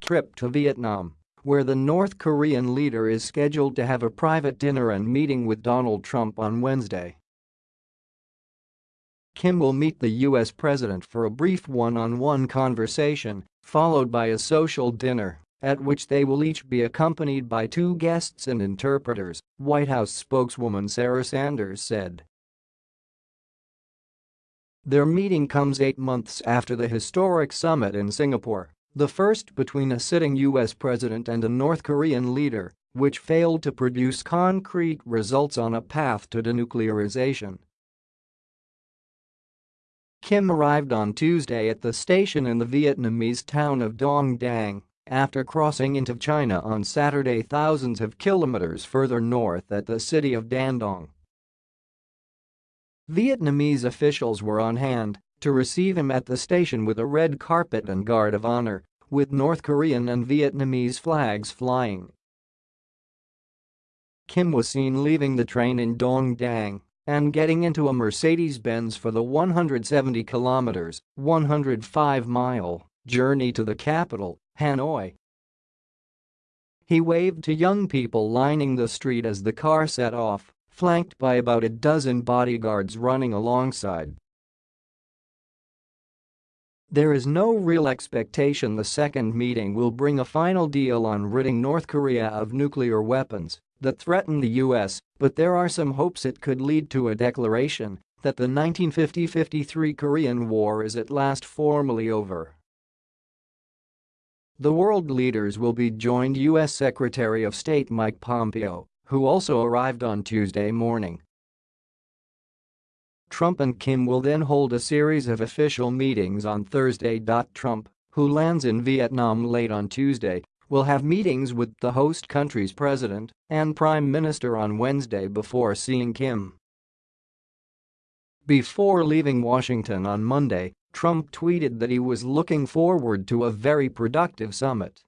Trip to Vietnam, where the North Korean leader is scheduled to have a private dinner and meeting with Donald Trump on Wednesday. Kim will meet the U.S. president for a brief one-on-one -on -one conversation, followed by a social dinner, at which they will each be accompanied by two guests and interpreters, White House spokeswoman Sarah Sanders said. Their meeting comes eight months after the historic summit in Singapore, the first between a sitting U.S. president and a North Korean leader, which failed to produce concrete results on a path to denuclearization. Kim arrived on Tuesday at the station in the Vietnamese town of Dong Dang after crossing into China on Saturday thousands of kilometers further north at the city of Dandong. Vietnamese officials were on hand to receive him at the station with a red carpet and guard of honor, with North Korean and Vietnamese flags flying. Kim was seen leaving the train in Dong Dang and getting into a Mercedes-Benz for the 170 kilometers, 105-mile journey to the capital, Hanoi. He waved to young people lining the street as the car set off, flanked by about a dozen bodyguards running alongside. There is no real expectation the second meeting will bring a final deal on ridding North Korea of nuclear weapons that threaten the U.S., but there are some hopes it could lead to a declaration that the 1950-53 Korean War is at last formally over. The world leaders will be joined U.S. Secretary of State Mike Pompeo, who also arrived on Tuesday morning. Trump and Kim will then hold a series of official meetings on Thursday. Trump, who lands in Vietnam late on Tuesday, will have meetings with the host country's president and prime minister on Wednesday before seeing Kim. Before leaving Washington on Monday, Trump tweeted that he was looking forward to a very productive summit.